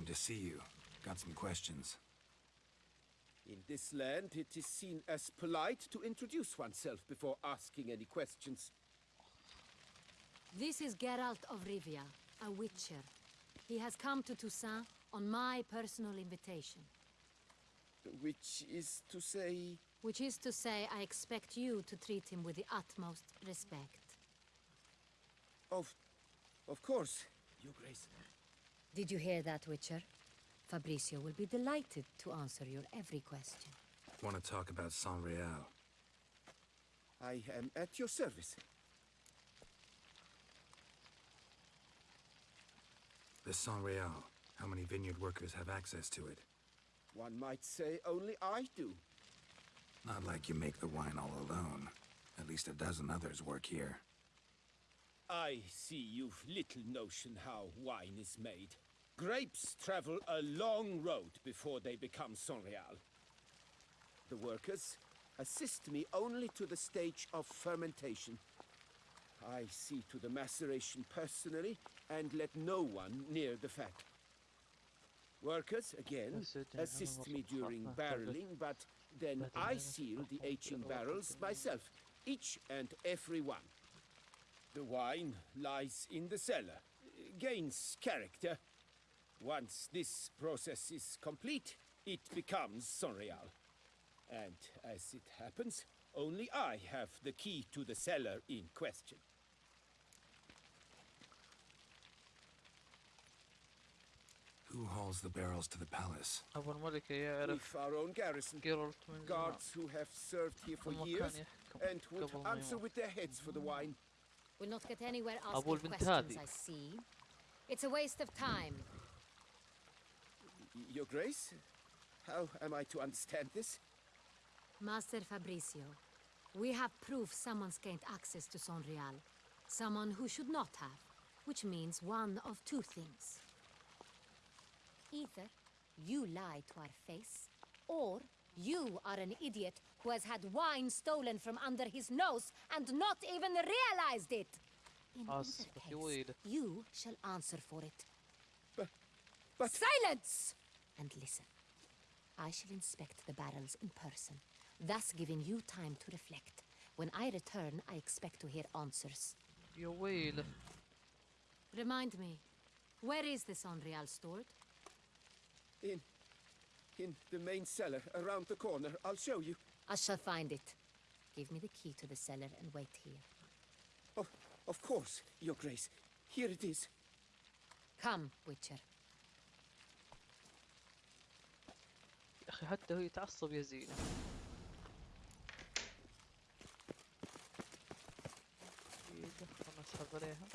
Came to see you. Got some questions. In this land, it is seen as polite to introduce oneself before asking any questions. This is Geralt of Rivia, a witcher. He has come to Toussaint on my personal invitation. Which is to say... Which is to say, I expect you to treat him with the utmost respect. Of... of course, Your Grace. Did you hear that, Witcher? Fabrizio will be delighted to answer your every question. Want to talk about Sangreal? I am at your service. The Sangreal. How many vineyard workers have access to it? One might say only I do. Not like you make the wine all alone. At least a dozen others work here. I see you've little notion how wine is made. Grapes travel a long road before they become Sangreal. The workers assist me only to the stage of fermentation. I see to the maceration personally and let no one near the fat. Workers, again, assist me during barreling, but then I seal the aging barrels myself, each and every one. The wine lies in the cellar, gains character. Once this process is complete, it becomes Sangreal. And as it happens, only I have the key to the cellar in question. Who hauls the barrels to the palace? If our own garrison, guards who have served here for years and would answer with their heads for the wine. Will not get anywhere asking questions, I see. It's a waste of time. Your Grace? How am I to understand this? Master Fabrizio, we have proof someone's gained access to Sangreal. Someone who should not have, which means one of two things. Either you lie to our face, or you are an idiot who has had wine stolen from under his nose and not even realized it. In ah, case, you shall answer for it. But, but... Silence! And listen. I shall inspect the barrels in person, thus giving you time to reflect. When I return, I expect to hear answers. You will. Remind me, where is this Onreal stored? In in the main cellar, around the corner, I'll show you. I shall find it. Give me the key to the cellar and wait here. Oh, of course, Your Grace. Here it is. Come, Witcher. يا أخي حتى هو يتعصب يا زينة دقيقة خلنا نسحب عليها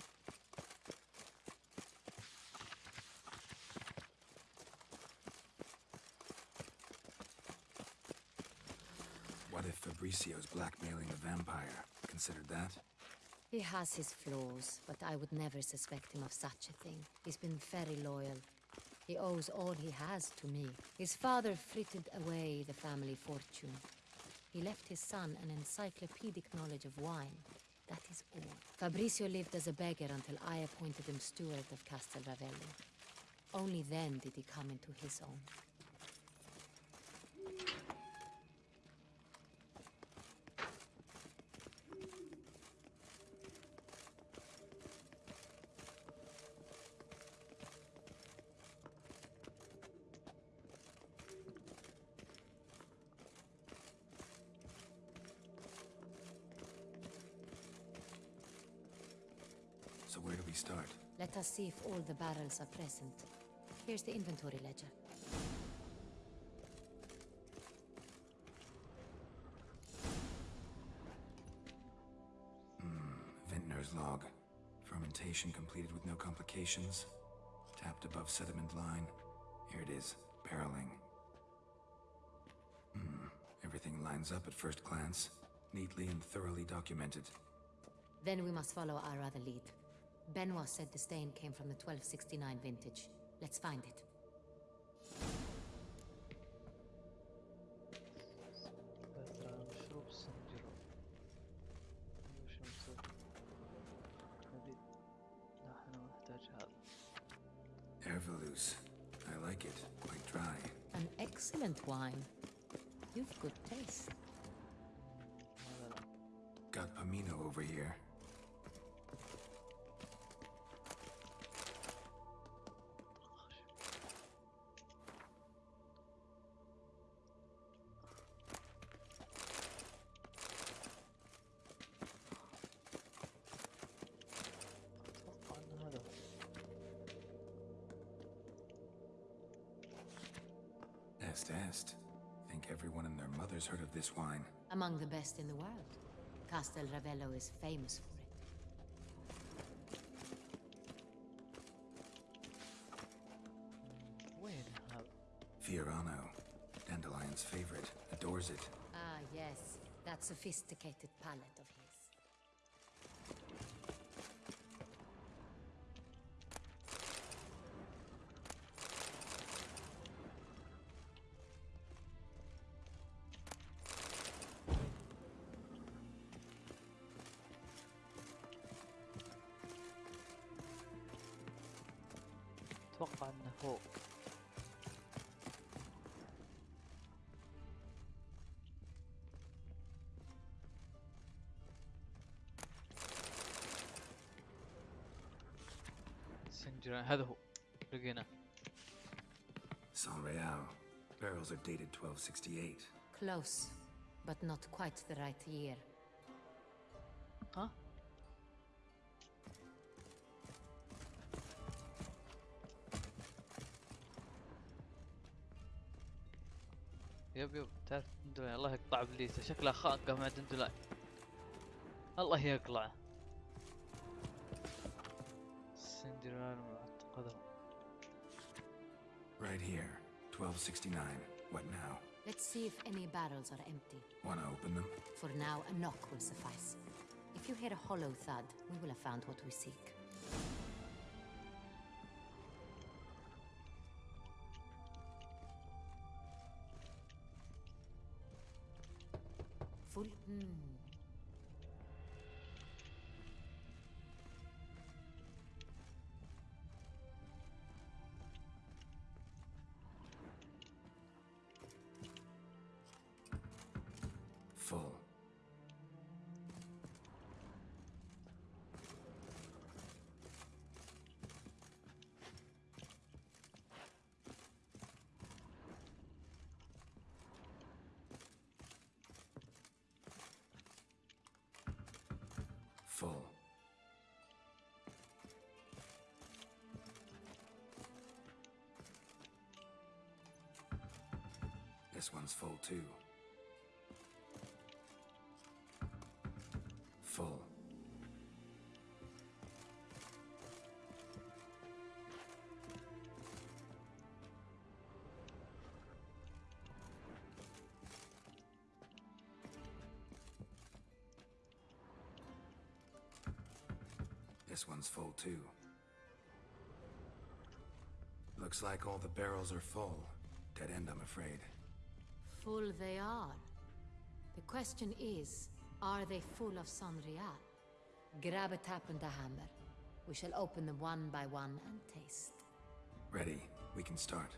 Fabrizio's blackmailing a vampire? Considered that? He has his flaws, but I would never suspect him of such a thing. He's been very loyal. He owes all he has to me. His father frittered away the family fortune. He left his son an encyclopedic knowledge of wine. That is all. Fabricio lived as a beggar until I appointed him steward of Castel Ravello. Only then did he come into his own. See if all the barrels are present. Here's the inventory ledger. Vintner's log. Fermentation completed with no complications. Tapped above sediment line. Here it is. Barreling. Hmm. Everything lines up at first glance. Neatly and thoroughly documented. Then we must follow our other lead. Benoit said the stain came from the 1269 vintage. Let's find it. best. Think everyone and their mother's heard of this wine. Among the best in the world. Castel Ravello is famous for it. Where the hell? Fiorano. Dandelion's favorite. Adores it. Ah, yes. That sophisticated palate of his. سنجران هذا هو. لقيناه. San Real. Barrels are dated 1268. Close, but not quite the right year. ها يب يب تعرف دندولاي الله يقطع ابليسه شكلها خانقه مع دندولاي الله يقلعه Right here. 1269. What now? Let's see if any barrels are empty. Wanna open them? For now, a knock will suffice. If you hear a hollow thud, we will have found what we seek. This one's full too. Full. This one's full too. Looks like all the barrels are full. Dead end, I'm afraid. Full they are. The question is, are they full of Sangreal? Grab a tap and a hammer. We shall open them one by one and taste. Ready. We can start.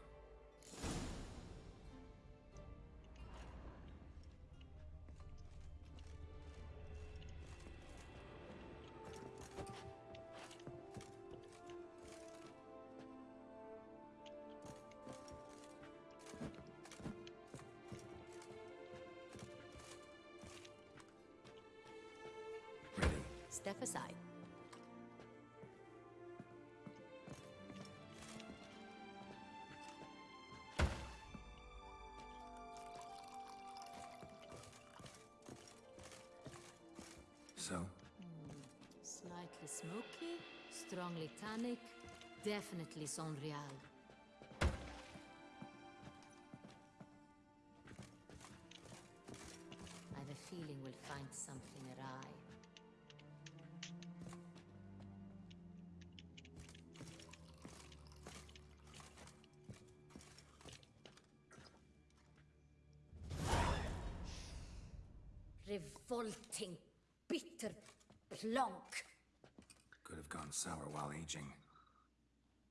So, Slightly smoky, strongly tannic, definitely Sangreal. plonk. could have gone sour while aging.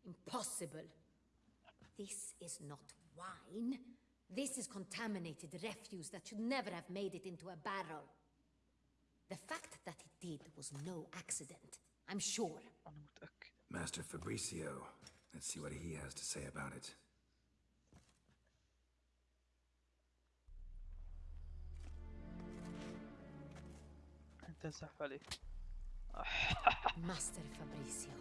Impossible. This is not wine. This is contaminated refuse that should never have made it into a barrel. The fact that it did was no accident, I'm sure. انا متاكد Master Fabricio. Let's see what he has to say about it. انت زحف عليه Master Fabrizio,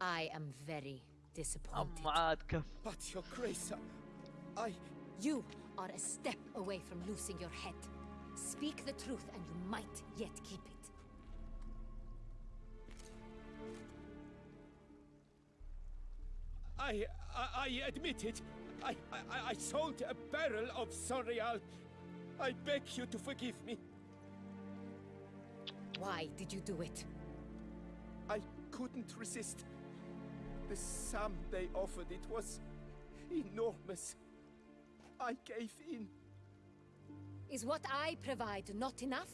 I am very disappointed. Matka. But your grace, uh, I... You are a step away from losing your head. Speak the truth and you might yet keep it. I, I, I admit it. I, I, I sold a barrel of Sangreal. I beg you to forgive me. Why did you do it? I couldn't resist. The sum they offered it was enormous. I gave in. Is what I provide not enough?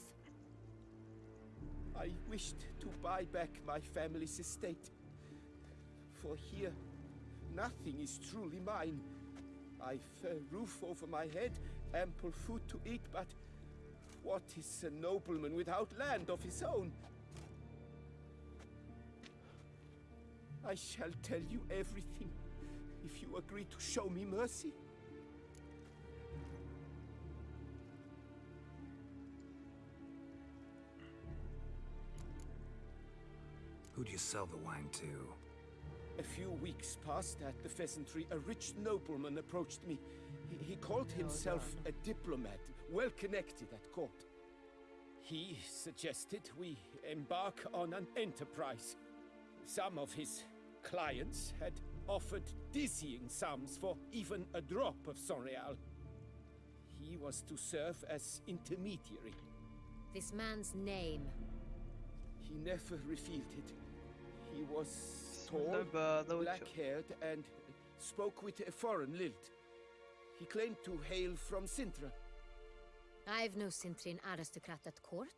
I wished to buy back my family's estate. For here, nothing is truly mine. I've a roof over my head, ample food to eat, but what is a nobleman without land of his own? I shall tell you everything if you agree to show me mercy. Who do you sell the wine to? A few weeks past at the pheasantry, a rich nobleman approached me. He, he called himself a diplomat, well connected at court. He suggested we embark on an enterprise. Some of his clients had offered dizzying sums for even a drop of Sangreal. He was to serve as intermediary. This man's name. He never revealed it. He was tall, black-haired, and spoke with a foreign lilt. He claimed to hail from Cintra. I've no Cintrian aristocrat at court.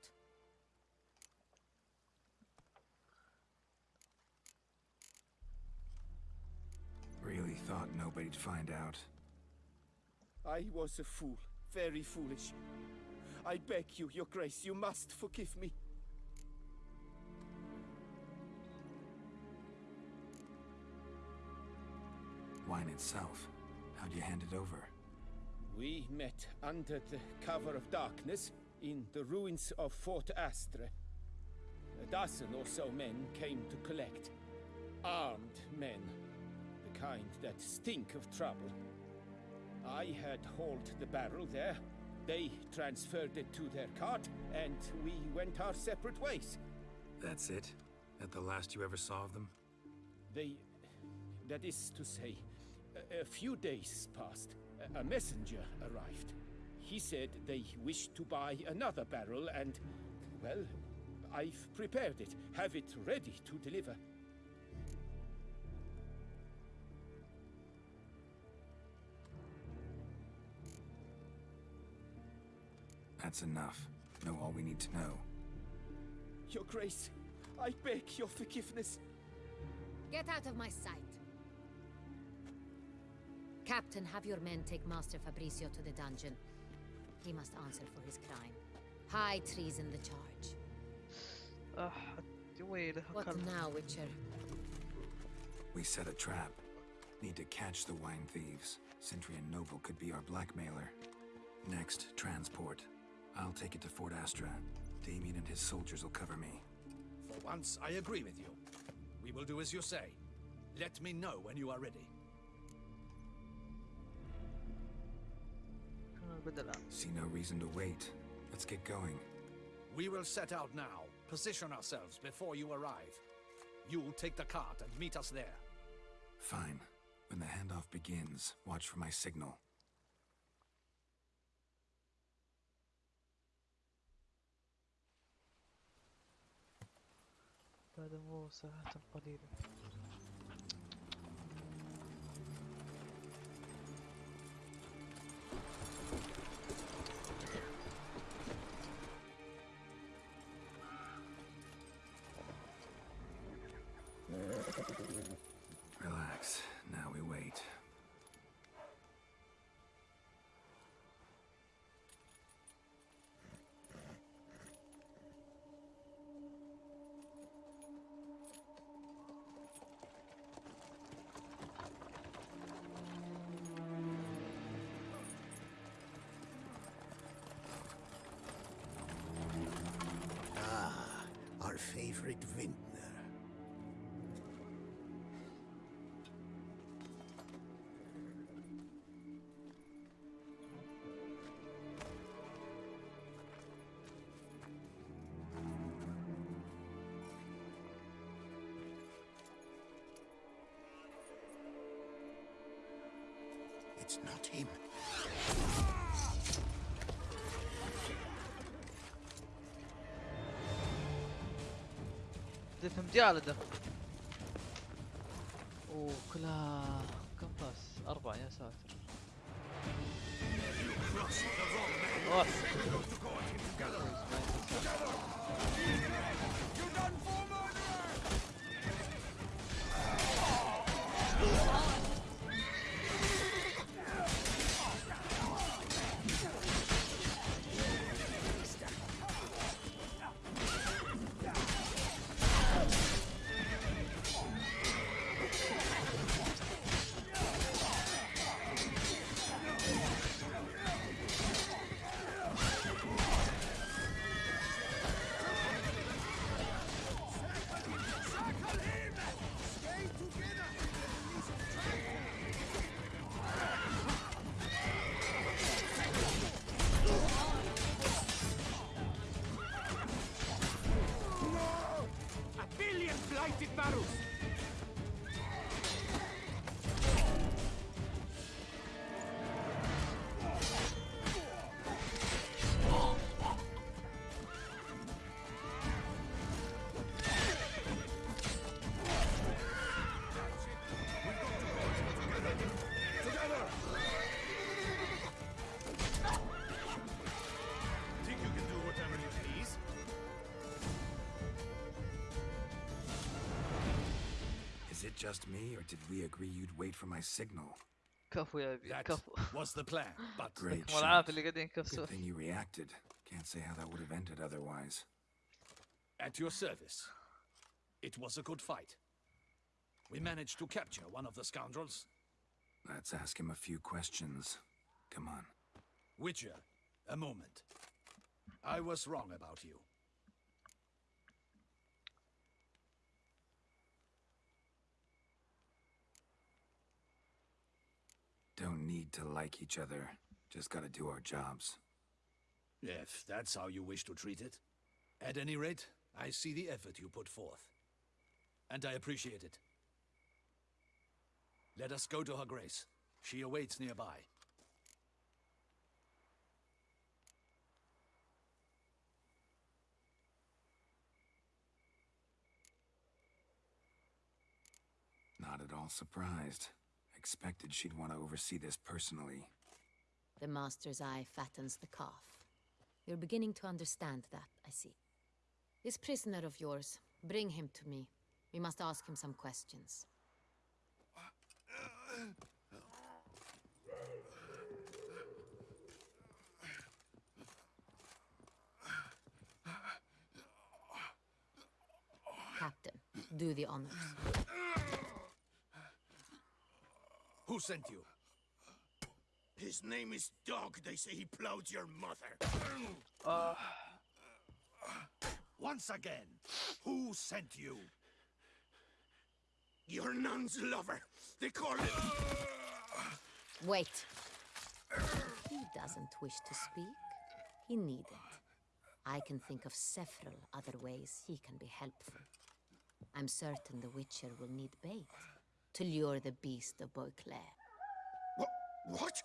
Really thought nobody'd find out. I was a fool. Very foolish. I beg you, your grace, you must forgive me. Wine itself. How'd you hand it over? We met under the cover of darkness in the ruins of Fort Astre. A dozen or so men came to collect. Armed men. The kind that stink of trouble. I had hauled the barrel there. They transferred it to their cart, and we went our separate ways. That's it? That the last you ever saw of them? They. That is to say, a, a few days passed. A, a messenger arrived. He said they wished to buy another barrel, and. Well, I've prepared it, have it ready to deliver. That's enough. Know all we need to know. Your Grace, I beg your forgiveness. Get out of my sight. Captain, have your men take Master Fabrizio to the dungeon. He must answer for his crime. High treason the charge. Ah, uh, wait, what can't... now, Witcher? We set a trap. Need to catch the wine thieves. Cintrian Noble could be our blackmailer. Next, transport. I'll take it to Fort Astra. Damien and his soldiers will cover me. For once, I agree with you. We will do as you say. Let me know when you are ready. See no reason to wait. Let's get going. We will set out now. Position ourselves before you arrive. You'll take the cart and meet us there. Fine. When the handoff begins, watch for my signal. بعد مو ساعات قليلة favorite vintner. It's not him. فهمت يا just me, or did we agree you'd wait for my signal? Careful, What's the plan? But great. Good thing you reacted. Can't say how that would have ended otherwise. At your service. It was a good fight. We managed to capture one of the scoundrels. Let's ask him a few questions. Come on. Witcher, a moment. I was wrong about you. Don't need to like each other. Just gotta do our jobs. If that's how you wish to treat it. At any rate, I see the effort you put forth. And I appreciate it. Let us go to her grace. She awaits nearby. Not at all surprised. Expected she'd want to oversee this personally. The master's eye fattens the calf. You're beginning to understand that, I see. This prisoner of yours, bring him to me. We must ask him some questions. Captain, do the honors. Who sent you? His name is Dog. They say he plowed your mother. Uh, once again, who sent you? Your nun's lover. They call it. Wait. He doesn't wish to speak. He needn't. I can think of several other ways he can be helpful. I'm certain the Witcher will need bait to lure the beast of Beauclair. What? What?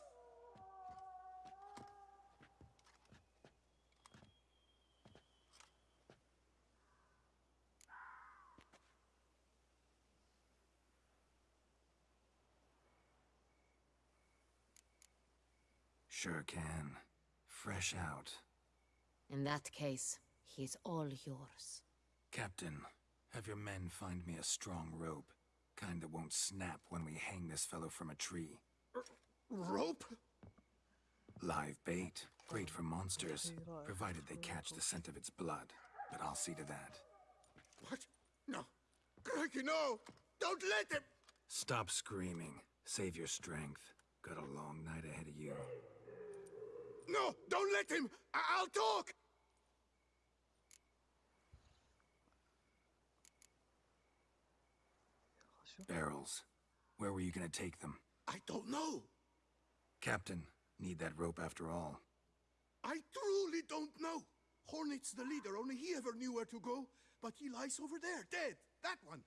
Sure can. Fresh out. In that case, he's all yours. Captain, have your men find me a strong rope. Kind that won't snap when we hang this fellow from a tree. Rope? Live bait. Great for monsters, provided they catch the scent of its blood. But I'll see to that. What? No. Crikey, no! Don't let him! Stop screaming. Save your strength. Got a long night ahead of you. No! Don't let him! I- I'll talk! شو Barrels. Where were you gonna take them? I don't know. Captain, need that rope after all. I truly don't know. Hornet's the leader, only he ever knew where to go. But he lies over there, dead. That one.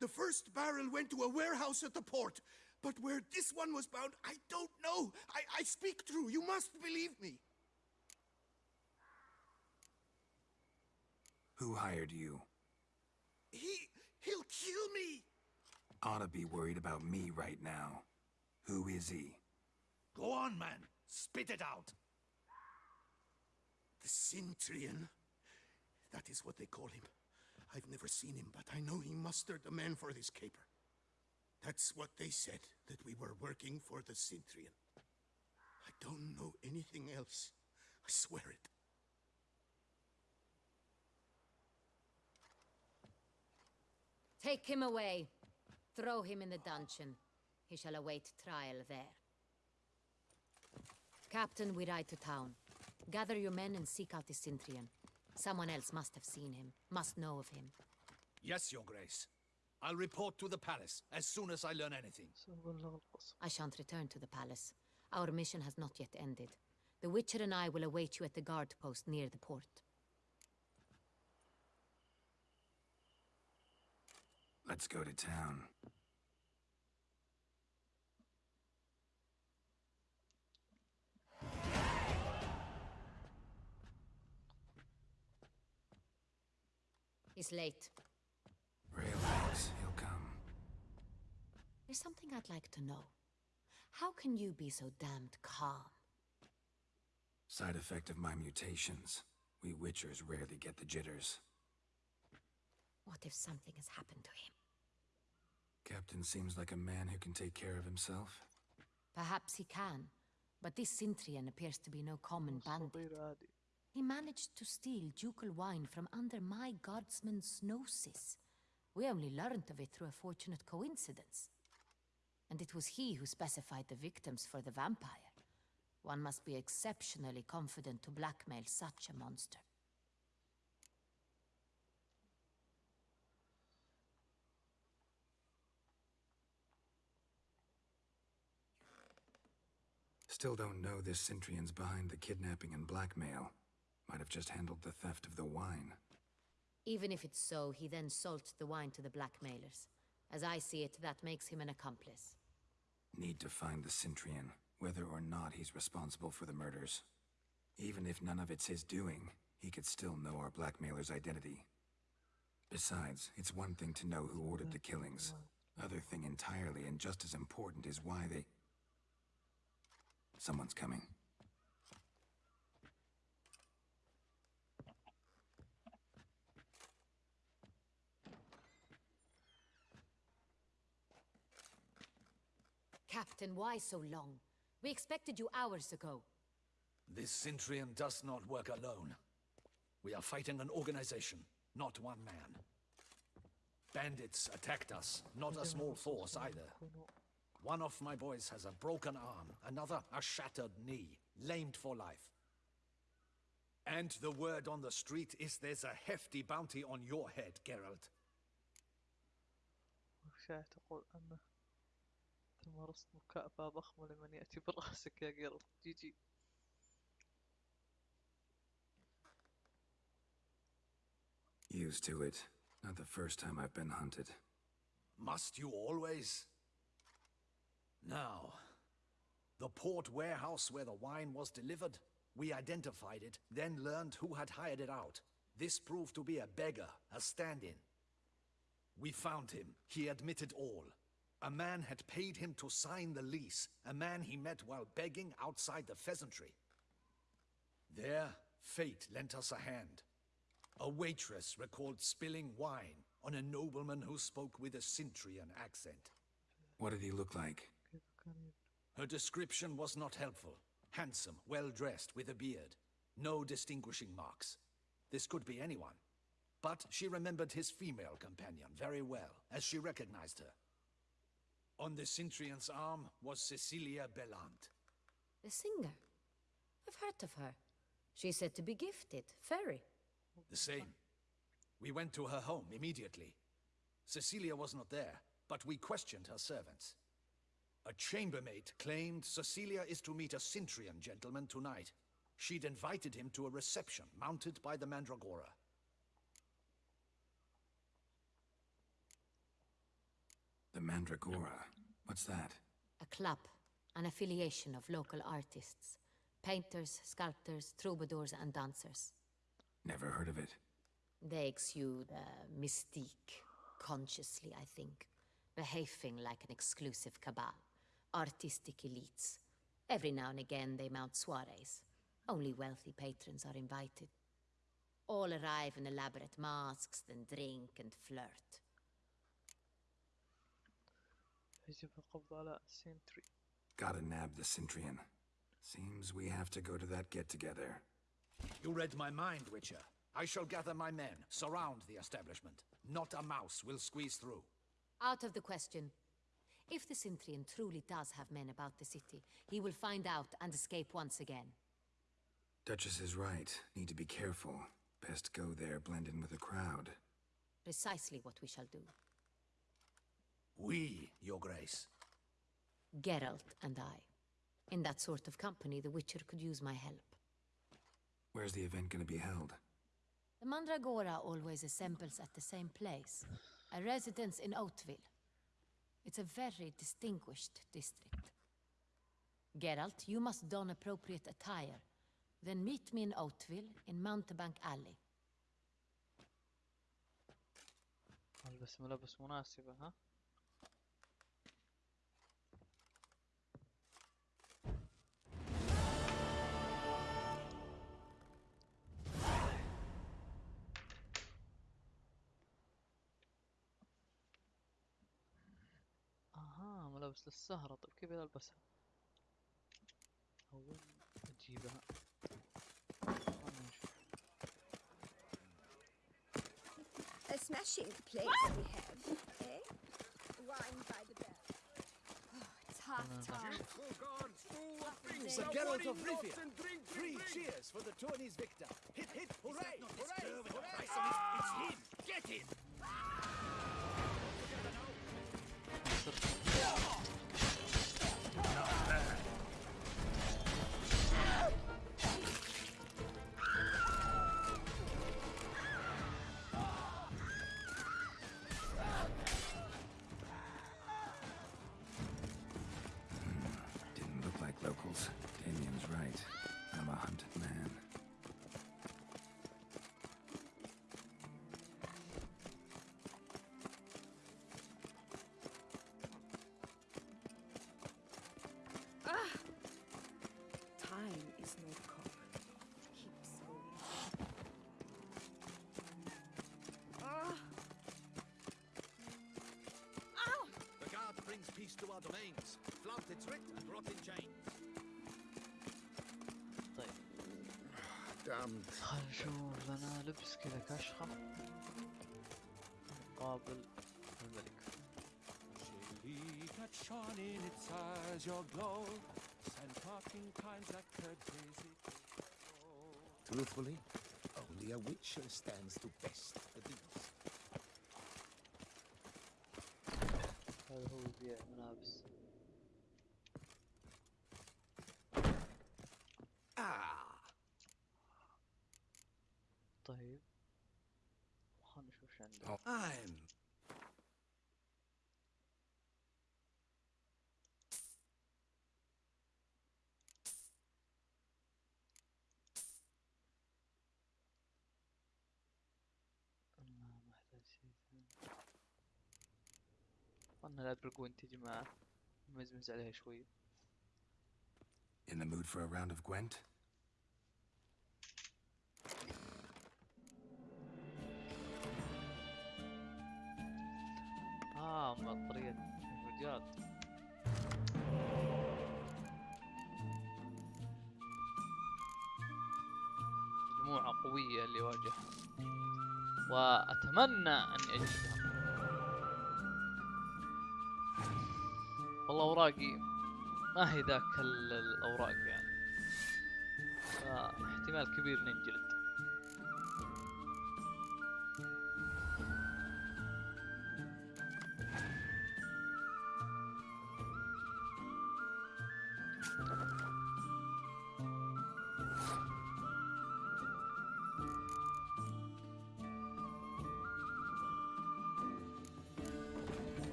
The first barrel went to a warehouse at the port. But where this one was bound, I don't know. I, I speak true. You must believe me. Who hired you? He. he'll kill me. Ought to be worried about me right now. Who is he? Go on, man. Spit it out. The Cintrian. That is what they call him. I've never seen him, but I know he mustered the men for this caper. That's what they said, that we were working for the Cintrian. I don't know anything else. I swear it. Take him away. Throw him in the dungeon. He shall await trial there. Captain, we ride to town. Gather your men and seek out the Cintrian. Someone else must have seen him, must know of him. Yes, Your Grace. I'll report to the palace as soon as I learn anything. I shan't return to the palace. Our mission has not yet ended. The Witcher and I will await you at the guard post near the port. Let's go to town. It's late. Relax, he'll come. There's something I'd like to know. How can you be so damned calm? Side effect of my mutations. We Witchers rarely get the jitters. What if something has happened to him? Captain seems like a man who can take care of himself. Perhaps he can, but this Cintrian appears to be no common bandit. He managed to steal ducal wine from under my guardsman's noses. We only learned of it through a fortunate coincidence. And it was he who specified the victims for the vampire. One must be exceptionally confident to blackmail such a monster. Still don't know this Cintrian's behind the kidnapping and blackmail. Might have just handled the theft of the wine. Even if it's so, he then sold the wine to the blackmailers. As I see it, that makes him an accomplice. Need to find the Cintrian, whether or not he's responsible for the murders. Even if none of it's his doing, he could still know our blackmailer's identity. Besides, it's one thing to know who ordered the killings. Other thing entirely and just as important is why they... Someone's coming. Captain, why so long? We expected you hours ago. This Cintrian does not work alone. We are fighting an organization, not one man. Bandits attacked us, not a small force either. One of my boys has a broken arm, another a shattered knee, lamed for life. And the word on the street is there's a hefty bounty on your head, Geralt. وشاع تقول أنه تمارست مكافأة ضخمة لمن يأتي برأسك يا جيرل جي جي Used to it. Not the first time I've been hunted. Must you always? Now, the port warehouse where the wine was delivered, we identified it, then learned who had hired it out. This proved to be a beggar, a stand-in. We found him. He admitted all. A man had paid him to sign the lease, a man he met while begging outside the pheasantry. There, fate lent us a hand. A waitress recalled spilling wine on a nobleman who spoke with a Cintrian accent. What did he look like? Her description was not helpful. Handsome, well-dressed, with a beard. No distinguishing marks. This could be anyone. But she remembered his female companion very well, as she recognized her. On the Cintrian's arm was Cecilia Bellant. The singer? I've heard of her. She's said to be gifted, fairy. The same. We went to her home immediately. Cecilia was not there, but we questioned her servants. A chambermaid claimed Cecilia is to meet a Cintrian gentleman tonight. She'd invited him to a reception mounted by the Mandragora. The Mandragora. What's that? A club, an affiliation of local artists. Painters, sculptors, troubadours, and dancers. Never heard of it. They exude a mystique, consciously, I think. Behaving like an exclusive cabal artistic elites. Every now and again they mount soirees. Only wealthy patrons are invited. All arrive in elaborate masks, then drink and flirt. Gotta nab the Cintrian. Seems we have to go to that get-together. You read my mind, Witcher. I shall gather my men, surround the establishment. Not a mouse will squeeze through. Out of the question. If the Cintrian truly does have men about the city, he will find out and escape once again. Duchess is right. Need to be careful. Best go there, blend in with the crowd. Precisely what we shall do. We, Your Grace. Geralt and I. In that sort of company, the Witcher could use my help. Where's the event gonna be held? The Mandragora always assembles at the same place, a residence in Hauteville. It's a very distinguished district. Geralt, you must don appropriate attire. Then meet me in Hauteville, in Mountebank Alley. لبس ملابس مناسبة ها؟ ملابس للسهرة طيب كيف اجيبها خلنا نشوف A smashing place we have, eh? Wine by the bell. Oh, it's half time. Sir Geralt of Rivia. Three cheers for the tourney's victor. Hip hip hooray! Hooray! Hooray! It's him! Get him! Didn't brings peace to our domains. Flout its writ and rot in chains. طيب Damned. خلينا نشوف لنا لبس كذا كشخة مقابل الملك Jelly that shone in its eyes, your glow, sent talking kinds that could visit. Truthfully, only a witcher stands to best her who will be an ظن الادبرجوين تجي معه مزمز عليها شوي In the mood for a round of Gwent? آه بطارية الرجال. مجموعة قوية اللي واجهها. وأتمنى أني أجدها. والله أوراقي ما هي ذاك ال- الأوراق يعني؟ فاحتمال كبير ننجلد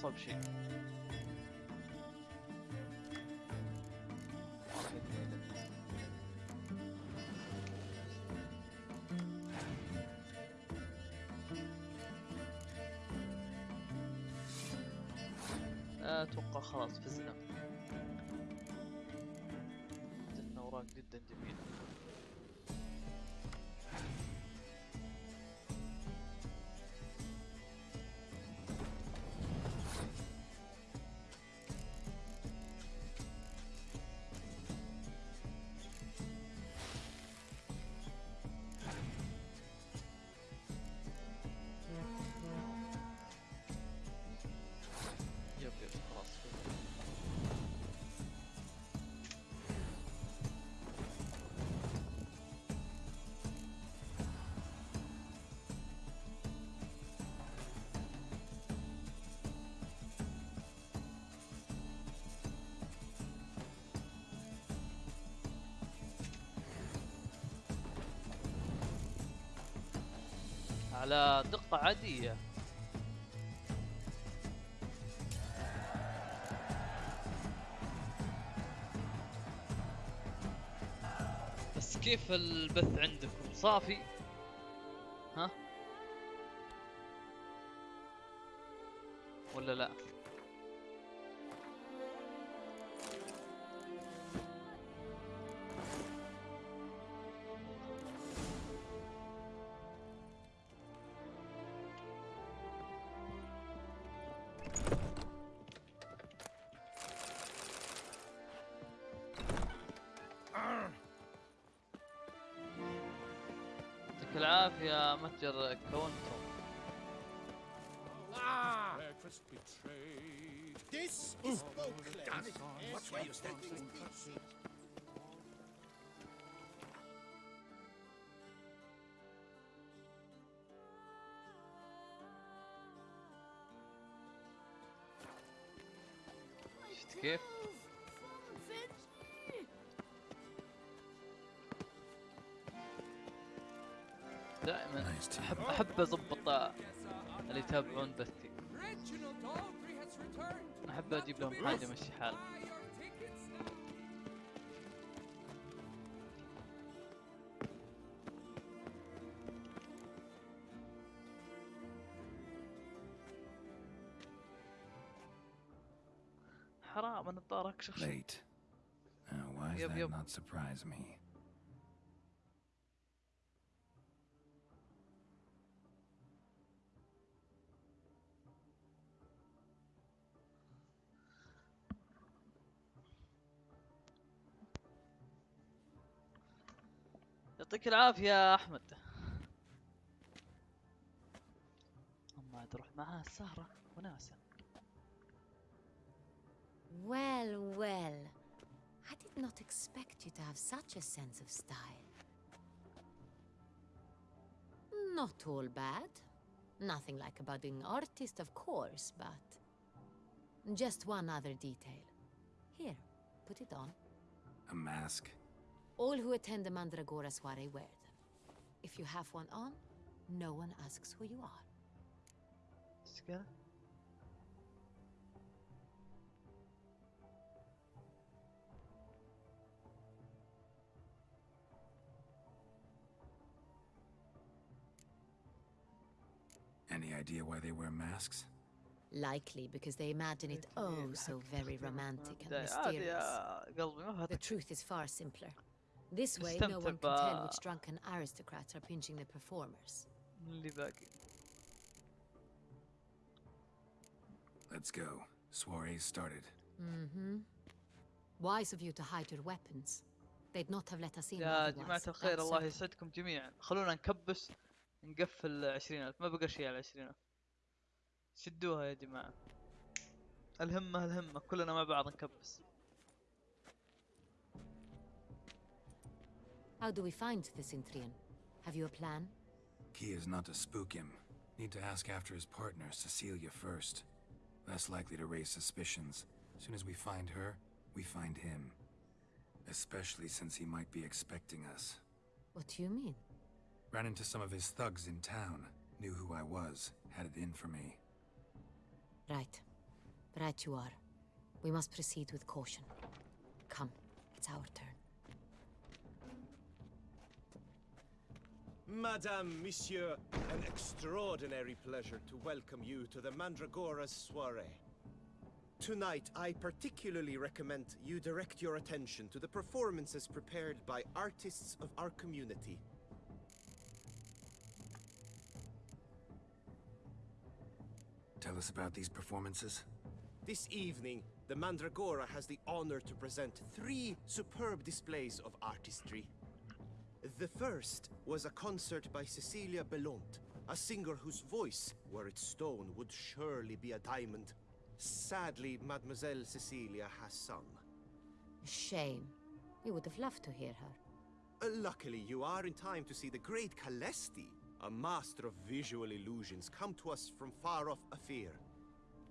اصعب شيء. أتوقع خلاص فزنا. عندنا اوراق جدا جميله على دقة عادية. بس كيف البث عندكم؟ صافي. your account uh, Ah! This is Beauclerc. Watch where you stand. Skip. دائما احب أحب أضبط اللي يتابعون بثي. أحب أجيب لهم حاجة يمشي حال حرام أنا طارك اكشخ شيء. Now, why? يعطيك العافيه يا احمد اما تروح معاه السهره وناسه Well, well. I did not expect you to have such a sense of style. Not all bad. Nothing like a budding artist, of course, but. Just one other detail. Here, put it on. A mask? All who attend the Mandragora soiree wear them. If you have one on, no one asks who you are. Together? Any idea why they wear masks? Likely because they imagine it oh so very romantic and mysterious. The truth is far simpler. This way, no one can tell which drunken aristocrats are pinching the performers. اللي باقي Let's go. Soiree's started. Mm-hmm. Wise of you to hide your weapons. They'd not have let us in يا otherwise, جماعة الخير الله. يسعدكم جميعا خلونا نكبس نقفل عشرين ألف ما بقى شيء على عشرين ألف شدوها يا جماعة الهمة الهمة كلنا مع بعض نكبس How do we find the Cintrian? Have you a plan? Key is not to spook him. Need to ask after his partner, Cecilia, first. Less likely to raise suspicions. Soon as we find her, we find him. Especially since he might be expecting us. What do you mean? Ran into some of his thugs in town. Knew who I was. Had it in for me. Right. Right you are. We must proceed with caution. Come, it's our turn. Madame, Monsieur, an extraordinary pleasure to welcome you to the Mandragora's soiree. Tonight, I particularly recommend you direct your attention to the performances prepared by artists of our community. Tell us about these performances. This evening, the Mandragora has the honor to present three superb displays of artistry. The first was a concert by Cecilia Belont, a singer whose voice, were it stone, would surely be a diamond. Sadly, Mademoiselle Cecilia has sung. Shame. We would have loved to hear her. Uh, luckily, you are in time to see the great Calesti, a master of visual illusions, come to us from far off Ofir.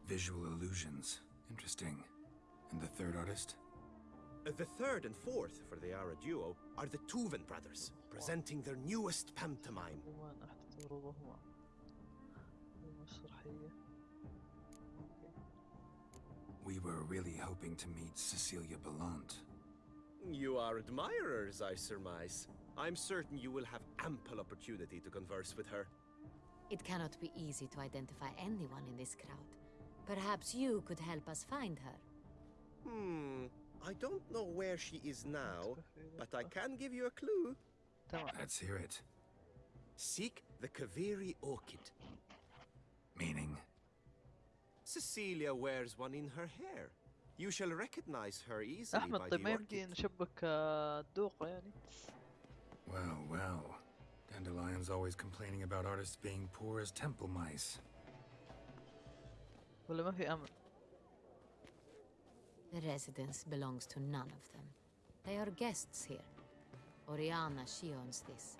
Visual illusions. Interesting. And the third artist? The third and fourth for the Ara duo are the Tuven brothers, presenting their newest pantomime. We were really hoping to meet Cecilia Bellant. You are admirers, I surmise. I'm certain you will have ample opportunity to converse with her. It cannot be easy to identify anyone in this crowd. Perhaps you could help us find her. Hmm, I don't know where she is now, but I can give you a clue. تمام Let's hear it. Seek the Kaveri Orchid. Meaning? Cecilia wears one in her hair. You shall recognize her easily أحمد by طيب the ما يمدي orchid. نشبك آه، الدوقة يعني Well, well. Dandelion's always complaining about artists being poor as temple mice. ولا ما في أمل The residence belongs to none of them. They are guests here. Oriana, she owns this.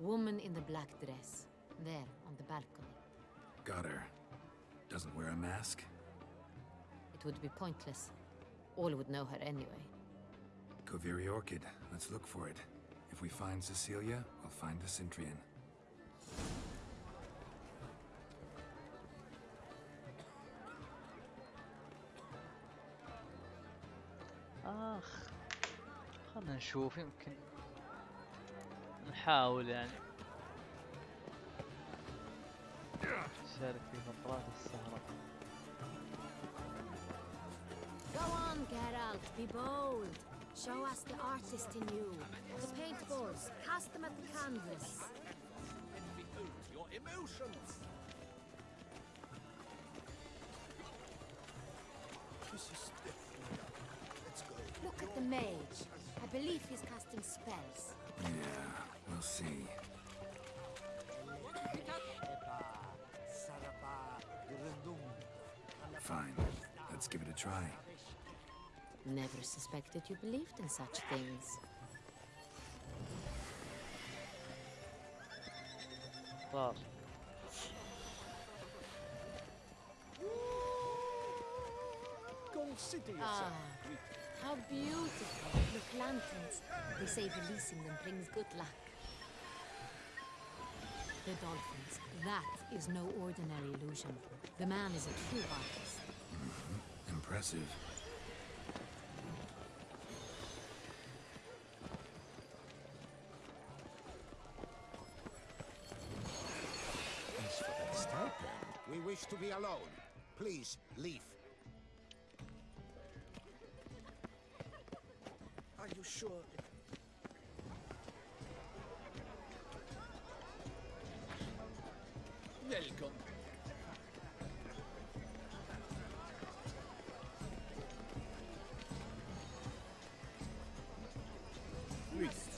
Woman in the black dress. There, on the balcony. Got her. Doesn't wear a mask? It would be pointless. All would know her anyway. Koviri Orchid. Let's look for it. If we find Cecilia, we'll find the Cintrian. خلنا نشوف يمكن نحاول يعني نشارك في فقرات السهرة Go on, Geralt. Be bold. Show us the artist in you. The paintballs. Cast them at the canvas. Your emotions! This is definitely. Let's go. Look at the mage. believe he's casting spells. Yeah, we'll see. Fine. Let's give it a try. Never suspected you believed in such things. Well, Consider yourself. Ah how beautiful. Look, lanterns. They say releasing them brings good luck. The dolphins. That is no ordinary illusion. The man is a true artist. Mm-hmm. Impressive. For the stipend, we wish to be alone. Please, leave. Are you sure? Welcome. Venture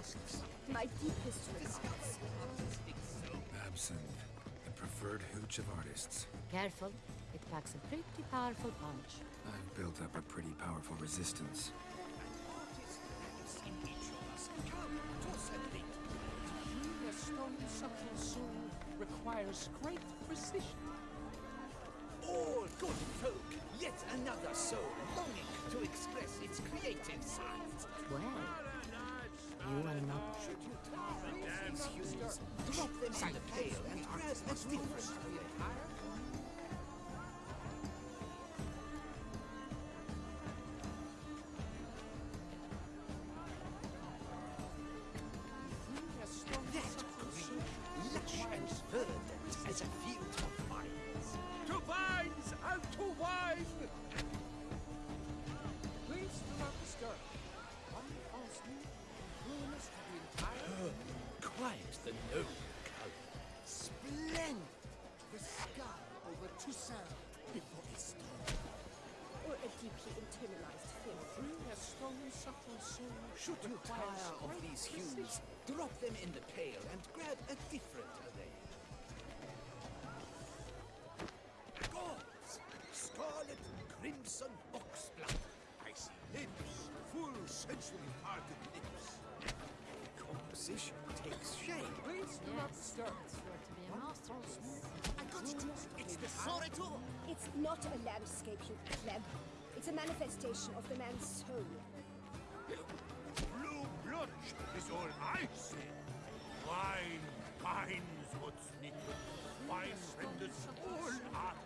business. My deepest regards. Absinthe, the preferred hooch of artists. Careful, it packs a pretty powerful punch. I've built up a pretty powerful resistance. The stone subtle soul requires great precision. All good folk, yet another soul longing to express its creative side. Well, These hues, drop Tire of these hues, drop them in the pail and grab a different array. Gauze, scarlet, crimson, oxblood. I see lips, full, sensually parted lips. Composition takes shape. Please do not disturb. Sure to be a masterpiece. I got it. It's the Soretor. It's not a landscape, you pleb. It's a manifestation of the man's soul. Blue is all I say. Wine what's knitted. Wine renders all art.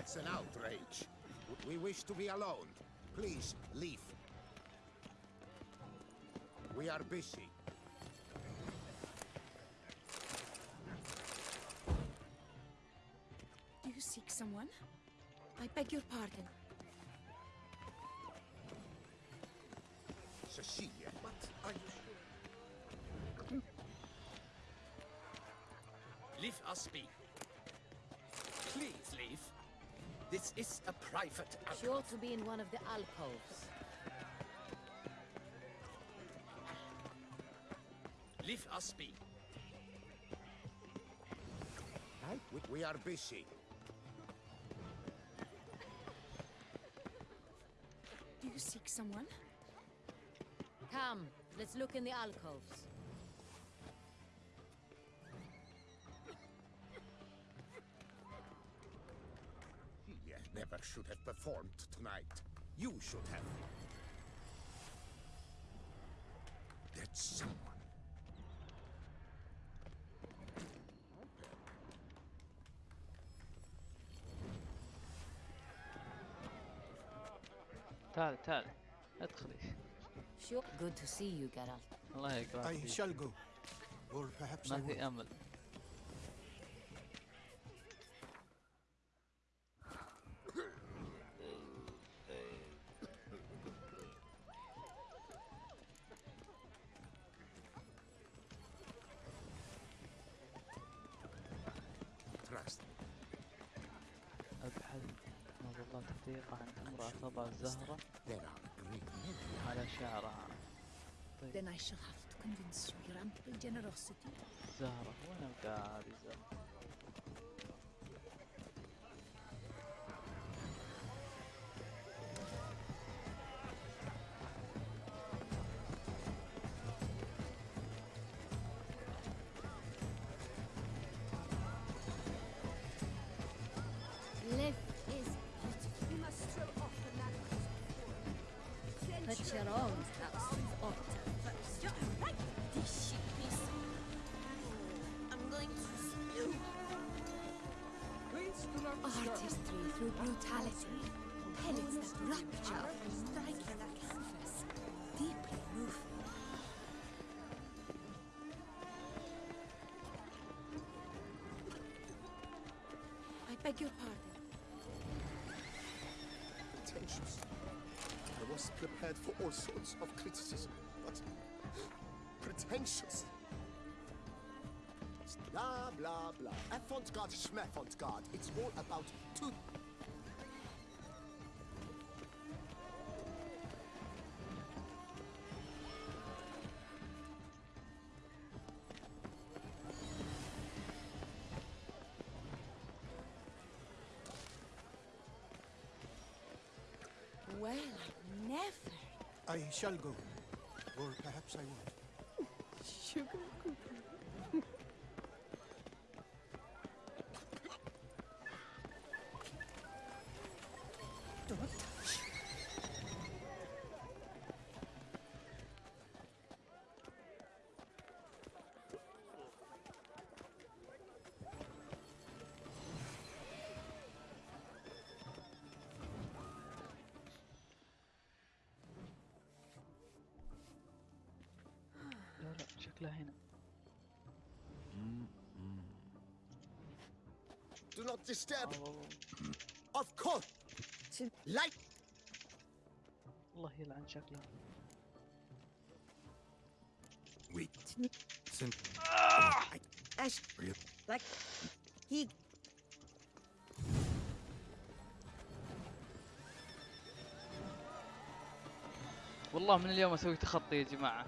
It's an outrage. We wish to be alone. Please, leave. We are busy. Do you seek someone? I beg your pardon. Cecilia. But are you sure? Hmm. Leave us be. Please leave. This is a private She alcove. ought to be in one of the alcoves. Leave us be. We, we are busy. Do you seek someone? Come, let's look in the alcoves. He never should have performed tonight. You should have. That's someone. تعال تعال. ادخلي شو؟ جود تو سي يو جيرالت الله يكرمك. I shall go ما في أمل. امرأة تضع الزهرة. على شعرها. طيب. زهرة وين القاعدة؟ زهرة؟ Through brutality. In canvas. Deeply moving. I beg your pardon. Attention. I was prepared for all sorts of criticism, but pretentious. Blah, blah, blah. Schmavant-garde. It's all about two... shall go. Or perhaps I won't. Do not disturb. Of course. Light. الله يلعن شكلها We. Sim. Ash. Like. He. والله من اليوم أسوي تخطي يا جماعة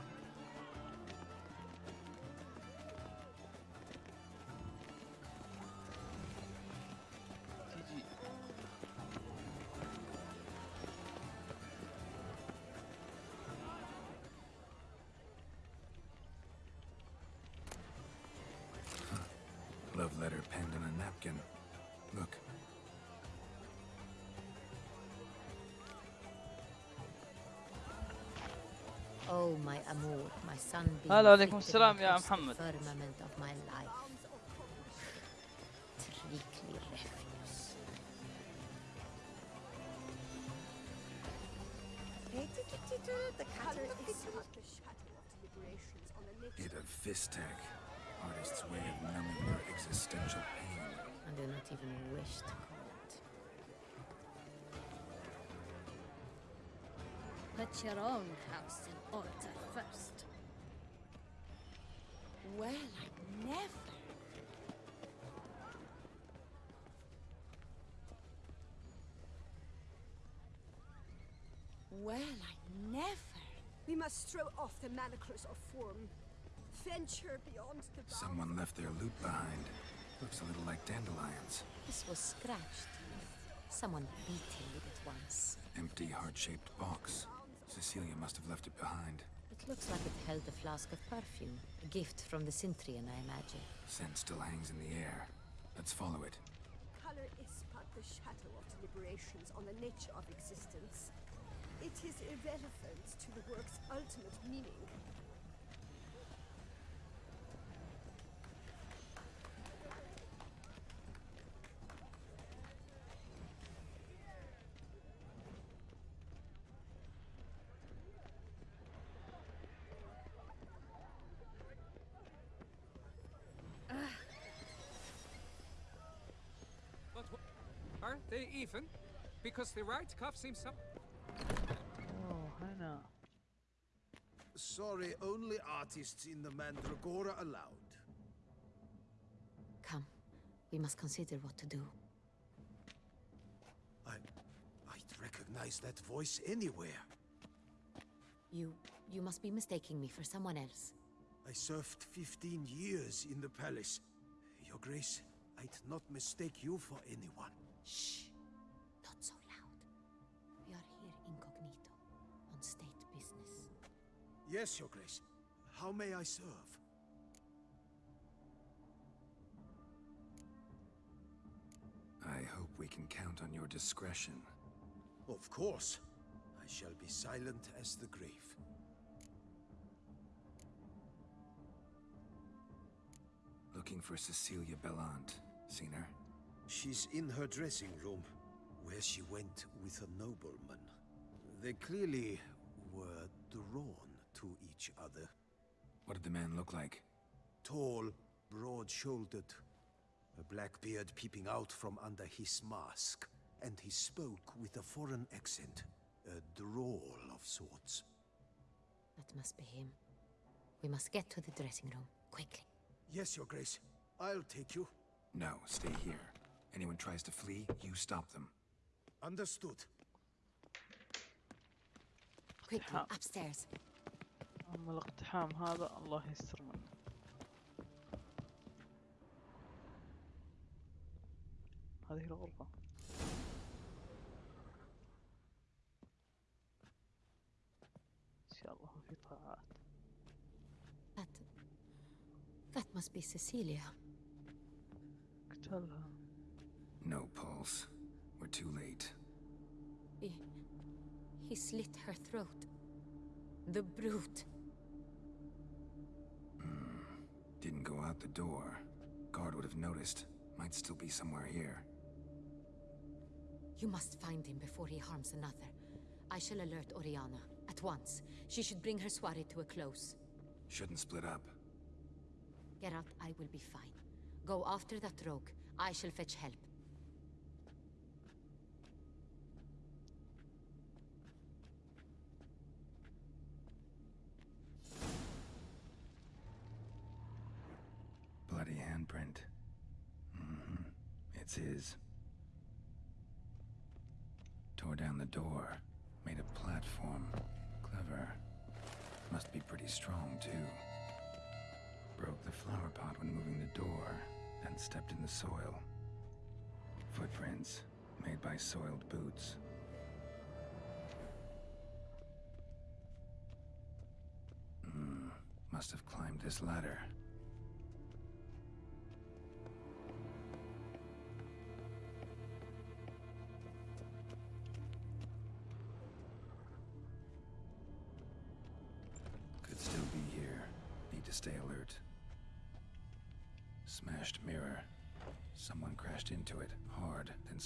shadow of deliberations on the nature Hit of Fistek. Artist's way of numbing your existential pain. I do not even wish to call it. Put your own house in order first. Well, I never. Well, I never. We must throw off the manacles of form. Venture beyond the bounds. Someone left their loot behind. Looks a little like dandelions. This was scratched. Someone beat it once. Empty, heart-shaped box. Cecilia must have left it behind. It looks like it held a flask of perfume. A gift from the Cintrian, I imagine. Scent still hangs in the air. Let's follow it. Color is but the shadow of deliberations on the nature of existence. It is irrelevant to the work's ultimate meaning. But are they even? Because the right cuff seems up. Oh, Hannah. Sorry, only artists in the Mandragora allowed. Come. We must consider what to do. I... I'd recognize that voice anywhere. You... you must be mistaking me for someone else. I served 15 years in the palace. Your Grace, I'd not mistake you for anyone. Shh! Not so loud. We are here incognito, on state business. Yes, Your Grace. How may I serve? I hope we can count on your discretion. Of course. I shall be silent as the grave. Looking for Cecilia Bellant. Seen her? She's in her dressing room, where she went with a nobleman. They clearly were drawn to each other. What did the man look like? Tall, broad-shouldered, a black beard peeping out from under his mask, and he spoke with a foreign accent, A drawl of sorts. That must be him. We must get to the dressing room, quickly. Yes, Your Grace. I'll take you. No, stay here. Anyone tries to flee, you stop them. Understood. Quickly, upstairs. اما الاقتحام هذا الله يستر منه هذه الغرفة ان شاء الله في طاعات That... That must be Cecilia. قتلها No pulse. We're too late. He... He slit her throat. The brute. Hmm. Didn't go out the door. Guard would have noticed. Might still be somewhere here. You must find him before he harms another. I shall alert Oriana. At once. She should bring her soiree to a close. Shouldn't split up. Geralt, I will be fine. Go after that rogue. I shall fetch help. Handprint. hmm It's his. Tore down the door. Made a platform. Clever. Must be pretty strong, too. Broke the flower pot when moving the door, then stepped in the soil. Footprints, made by soiled boots. Hmm, must have climbed this ladder.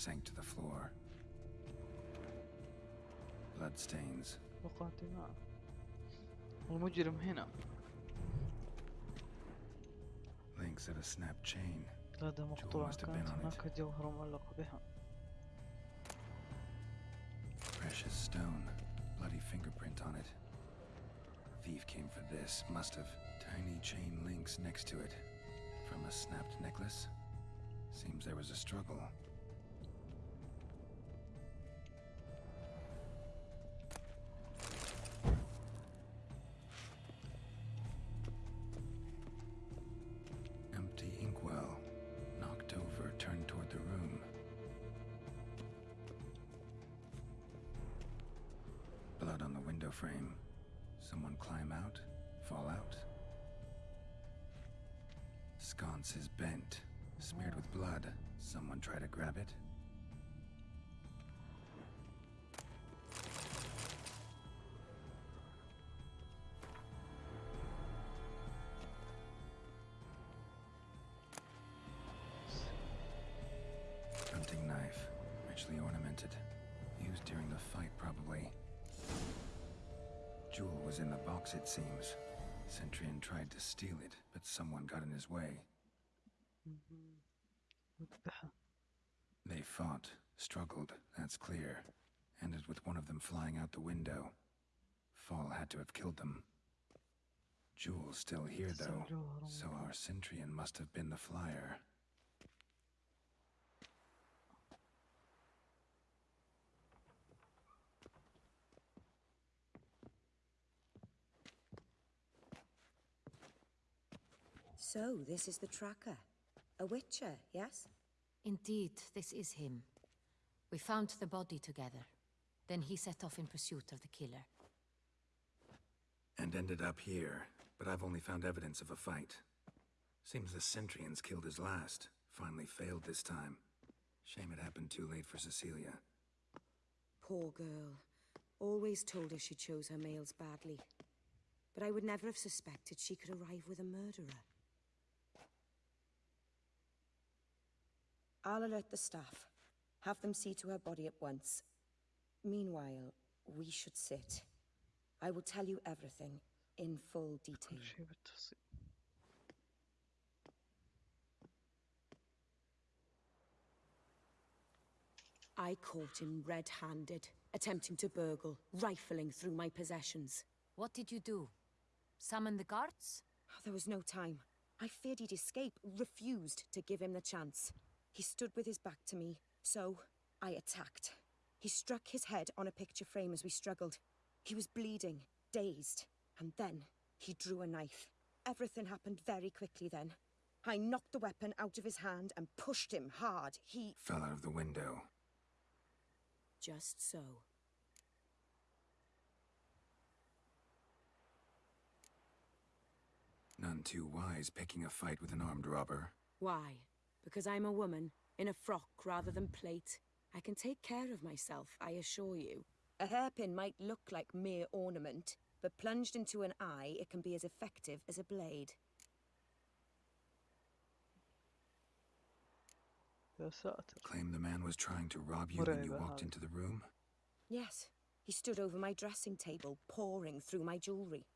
sank to the floor. Bloodstains. وقع دماء المجرم هنا Links of a snapped chain. قلادة مقطوعة must have been كانت on it. هناك جوهرة معلقة بها Precious stone. Bloody fingerprint on it. Thief came for this. Must have. Tiny chain links next to it. From a snapped necklace? Seems there was a struggle. Sconce is bent, smeared with blood. Someone try to grab it? Hunting knife, richly ornamented. Used during the fight, probably. Jewel was in the box, it seems. Cintrian tried to steal it, but someone got in his way. They fought, struggled, that's clear. Ended with one of them flying out the window. Fall had to have killed them. Jewel's still here, though, so our Cintrian must have been the flyer. So, this is the tracker. A witcher, yes? Indeed, this is him. We found the body together. Then he set off in pursuit of the killer. And ended up here, but I've only found evidence of a fight. Seems the Cintrian's killed his last. Finally failed this time. Shame it happened too late for Cecilia. Poor girl. Always told her she chose her males badly. But I would never have suspected she could arrive with a murderer. I'll alert the staff. Have them see to her body at once. Meanwhile, we should sit. I will tell you everything in full detail. I caught him red-handed, attempting to burgle, rifling through my possessions. What did you do? Summon the guards? There was no time. I feared he'd escape, refused to give him the chance. He stood with his back to me, so I attacked. He struck his head on a picture frame as we struggled. He was bleeding, dazed, and then he drew a knife. Everything happened very quickly then. I knocked the weapon out of his hand and pushed him hard. He. Fell out of the window. Just so. None too wise picking a fight with an armed robber. Why? Because I'm a woman, in a frock rather than plate. I can take care of myself, I assure you. A hairpin might look like mere ornament, but plunged into an eye, it can be as effective as a blade. Claim the man was trying to rob you when you walked into the room? Yes. He stood over my dressing table, poring through my jewelry.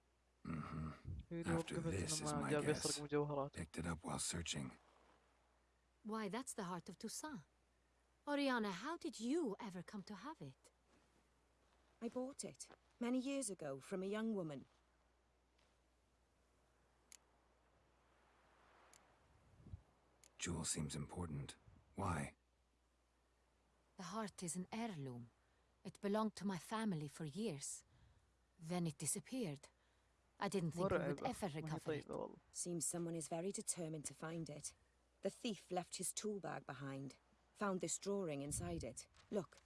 Mm-hmm. After this is my guess. Picked it up while searching. Why, that's the heart of Toussaint. Oriana, how did you ever come to have it? I bought it, many years ago, from a young woman. Jewel seems important. Why? The heart is an heirloom. It belonged to my family for years. Then it disappeared. I didn't think Whatever. we would ever recover it. Seems someone is very determined to find it. The thief left his tool bag behind. Found this drawing inside it. Look.